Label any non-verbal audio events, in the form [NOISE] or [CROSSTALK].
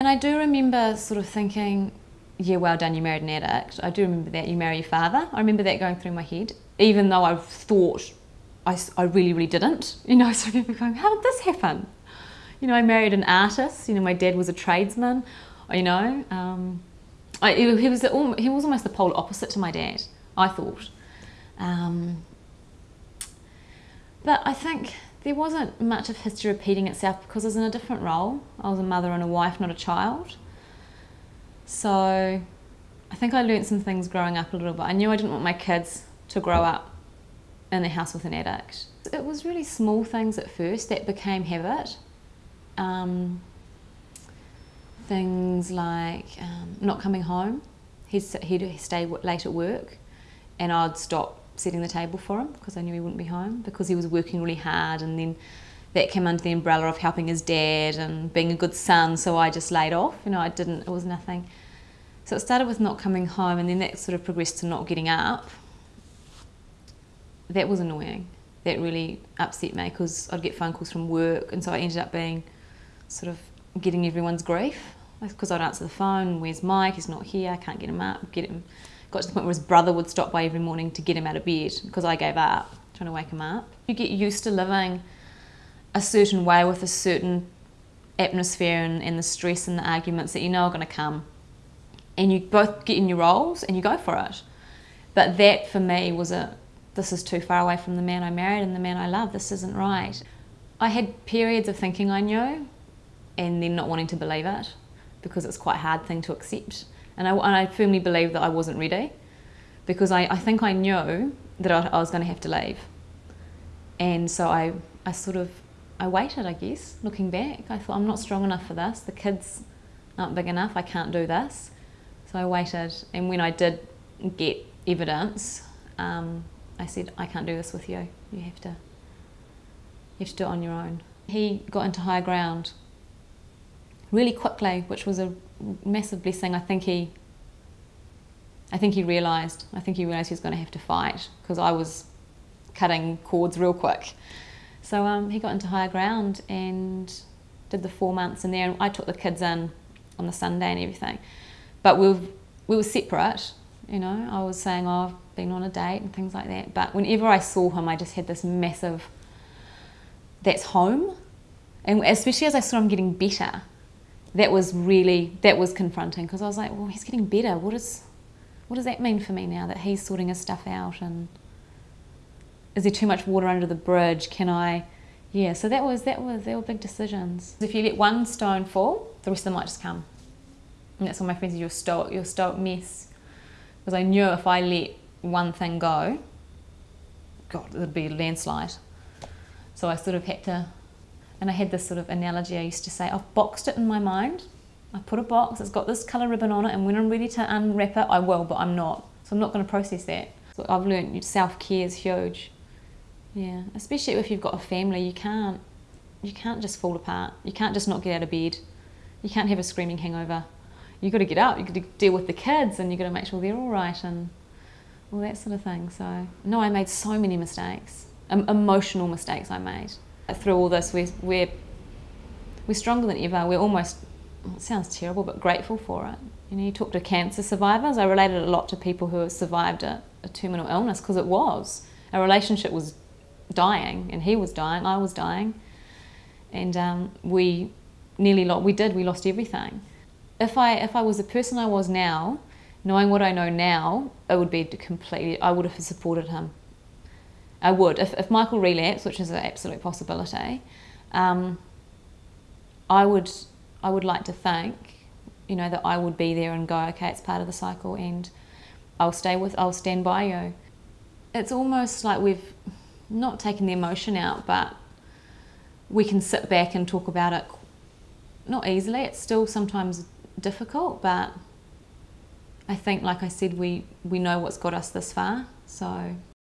And I do remember sort of thinking, yeah, well done, you married an addict. I do remember that, you marry your father. I remember that going through my head, even though I thought I, I really, really didn't. You know, [LAUGHS] so remember going, how did this happen? You know, I married an artist, you know, my dad was a tradesman, you know. Um, I, he, was he was almost the polar opposite to my dad, I thought. Um, but I think there wasn't much of history repeating itself because I was in a different role. I was a mother and a wife, not a child. So I think I learned some things growing up a little bit. I knew I didn't want my kids to grow up in the house with an addict. It was really small things at first that became habit. Um, things like um, not coming home. He'd, he'd stay late at work and I'd stop setting the table for him because I knew he wouldn't be home because he was working really hard and then that came under the umbrella of helping his dad and being a good son so I just laid off you know I didn't it was nothing. So it started with not coming home and then that sort of progressed to not getting up. That was annoying. That really upset me because I'd get phone calls from work and so I ended up being sort of getting everyone's grief because I'd answer the phone where's Mike he's not here I can't get him up get him got to the point where his brother would stop by every morning to get him out of bed because I gave up trying to wake him up. You get used to living a certain way with a certain atmosphere and, and the stress and the arguments that you know are going to come. And you both get in your roles and you go for it. But that for me was a, this is too far away from the man I married and the man I love, this isn't right. I had periods of thinking I knew and then not wanting to believe it because it's quite a hard thing to accept. And I, and I firmly believe that I wasn't ready because I, I think I knew that I, I was going to have to leave. And so I, I sort of, I waited, I guess, looking back. I thought, I'm not strong enough for this. The kids aren't big enough. I can't do this. So I waited. And when I did get evidence, um, I said, I can't do this with you. You have to, you have to do it on your own. He got into higher ground really quickly, which was a massive blessing. I think he, I think he realised. I think he realised he was going to have to fight because I was cutting cords real quick. So um, he got into higher ground and did the four months in there. And I took the kids in on the Sunday and everything, but we were, we were separate. You know, I was saying, oh, I've been on a date and things like that. But whenever I saw him, I just had this massive, that's home. And especially as I saw him getting better, that was really, that was confronting because I was like, well, he's getting better. What, is, what does that mean for me now that he's sorting his stuff out and is there too much water under the bridge? Can I, yeah, so that was, that was, they were big decisions. If you let one stone fall, the rest of them might just come. And that's what my friends said, you're stoic, you're stoic mess. Because I knew if I let one thing go, God, it would be a landslide. So I sort of had to and I had this sort of analogy I used to say, I've boxed it in my mind. I put a box, it's got this colour ribbon on it, and when I'm ready to unwrap it, I will, but I'm not. So I'm not going to process that. So I've learned self-care is huge. Yeah, especially if you've got a family, you can't, you can't just fall apart. You can't just not get out of bed. You can't have a screaming hangover. You've got to get up, you've got to deal with the kids, and you've got to make sure they're all right, and all that sort of thing. So, no, I made so many mistakes, um, emotional mistakes I made through all this, we're, we're, we're stronger than ever. We're almost, it sounds terrible, but grateful for it. You know, you talk to cancer survivors. I related a lot to people who have survived a, a terminal illness because it was. Our relationship was dying, and he was dying, I was dying. And um, we nearly lost, we did, we lost everything. If I, if I was the person I was now, knowing what I know now, it would be completely, I would have supported him. I would. If, if Michael relapsed, which is an absolute possibility, um, I would I would like to think, you know, that I would be there and go, okay, it's part of the cycle, and I'll stay with, I'll stand by you. It's almost like we've not taken the emotion out, but we can sit back and talk about it. Not easily. It's still sometimes difficult, but I think, like I said, we we know what's got us this far, so.